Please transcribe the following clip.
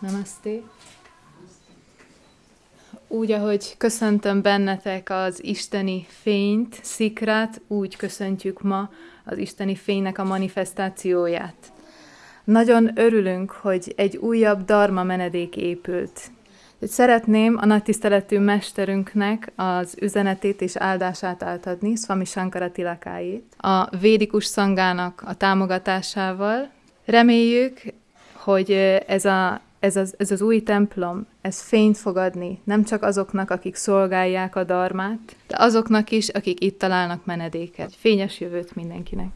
Namaste. Úgy, ahogy köszöntöm bennetek az isteni fényt, szikrát, úgy köszöntjük ma az isteni fénynek a manifestációját. Nagyon örülünk, hogy egy újabb darma menedék épült. Szeretném a nagy tiszteletű mesterünknek az üzenetét és áldását átadni, Swami Shankara Tilakáit, a védikus szangának a támogatásával. Reméljük, hogy ez, a, ez, az, ez az új templom, ez fényt fog adni, nem csak azoknak, akik szolgálják a darmát, de azoknak is, akik itt találnak menedéket. Fényes jövőt mindenkinek!